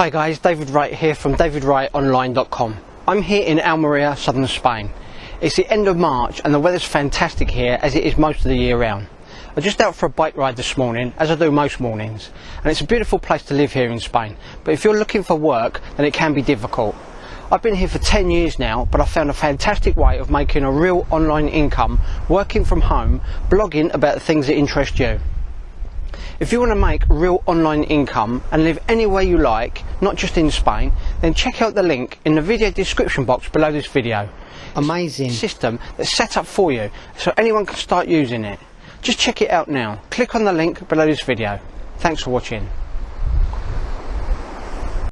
Hi guys, David Wright here from davidwrightonline.com. I'm here in Almeria, southern Spain. It's the end of March and the weather's fantastic here as it is most of the year round. I'm just out for a bike ride this morning, as I do most mornings, and it's a beautiful place to live here in Spain. But if you're looking for work, then it can be difficult. I've been here for 10 years now, but I found a fantastic way of making a real online income, working from home, blogging about the things that interest you. If you want to make real online income and live anywhere you like, not just in Spain, then check out the link in the video description box below this video. Amazing. System that's set up for you so anyone can start using it. Just check it out now. Click on the link below this video. Thanks for watching.